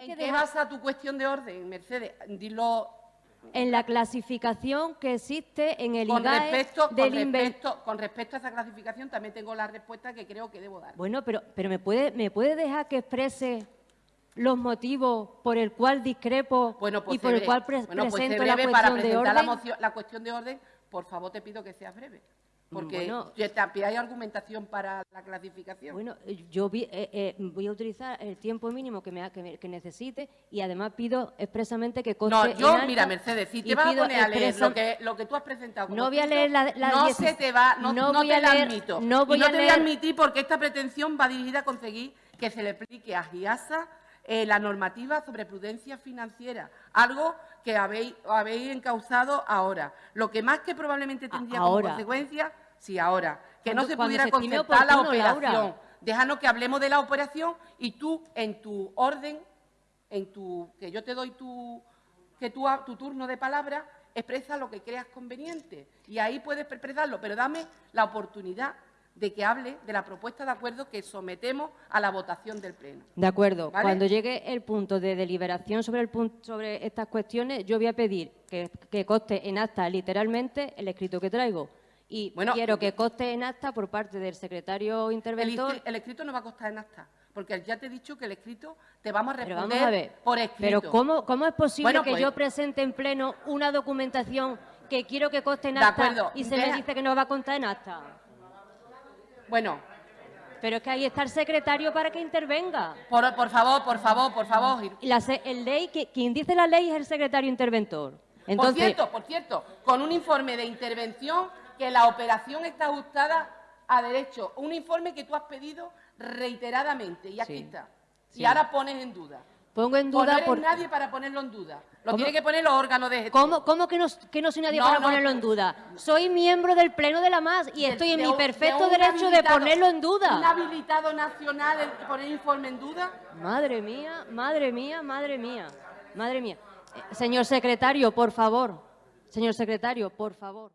¿En qué dejar- basa tu cuestión de orden, Mercedes? Dilo En la clasificación que existe en el con IGAE respecto, con, del inven- respecto, con respecto a esa clasificación, también tengo la respuesta que creo que debo dar. Bueno, pero, pero ¿me, puede, ¿me puede dejar que exprese los motivos por el cual discrepo Bueno, pues y por el cual pre- Bueno, pues presento la cuestión para de presentar la, orden? moción- la cuestión de orden, por favor te pido que seas breve. Porque Bueno. también hay argumentación para la clasificación. Bueno, eh, yo vi- eh, eh, voy a utilizar el tiempo mínimo que, me, que, me- que necesite y además pido expresamente que conste no, yo, mira, Mercedes, si te vas a poner a leer lo que, lo que tú has presentado como No voy a leer la- la no 16 se te va, no, no no voy te la leer- admito. no voy y no a te voy a leer- admitir porque esta pretensión va dirigida a conseguir que se le aplique a GIASA eh, la normativa sobre prudencia financiera, algo que habéis, habéis encauzado ahora. Lo que más que probablemente tendría como ahora. consecuencia, sí, ahora, que no se pudiera se concertar la oportuno, Laura. operación. Déjanos que hablemos de la operación y tú, en tu orden, en tu que yo te doy tu que a- tu turno de palabra expresa lo que creas conveniente y ahí puedes expresarlo, pero dame la oportunidad de que hable de la propuesta de acuerdo que sometemos a la votación del pleno. De acuerdo. ¿Vale? Cuando llegue el punto de deliberación sobre, el punto, sobre estas cuestiones, yo voy a pedir que, que conste en acta literalmente el escrito que traigo. Y Bueno, quiero que conste en acta por parte del secretario interventor. el escrito no va a costar en acta, porque ya te he dicho que el escrito te vamos a Pero responder vamos a ver. por escrito. Pero ¿cómo, cómo es posible Bueno, que pues- yo presente en pleno una documentación que quiero que conste en acta acuerdo. y se Deja- me dice que no va a constar en acta? Bueno, Pero es que ahí está el secretario para que intervenga. por, por favor, por favor, por favor. La, el ley, que- quien dice la ley es el secretario interventor. por Entonces, cierto, por cierto, con un informe de intervención que la operación está ajustada a derecho. Un informe que tú has pedido reiteradamente y aquí Sí. está. Sí. Y ahora pones en duda. pongo en no duda eres por... nadie para ponerlo en duda. Lo ¿Cómo? tiene que poner los órganos de gestión. ¿Cómo, cómo que, no, que no soy nadie No, para no. ponerlo en duda? Soy miembro del Pleno de la MAS y estoy en de mi un- perfecto un derecho de ponerlo en ¿Un duda. habilitado nacional el poner informe en duda? Madre mía, madre mía, madre mía, madre mía. Eh, señor secretario, por favor. Señor secretario, por favor.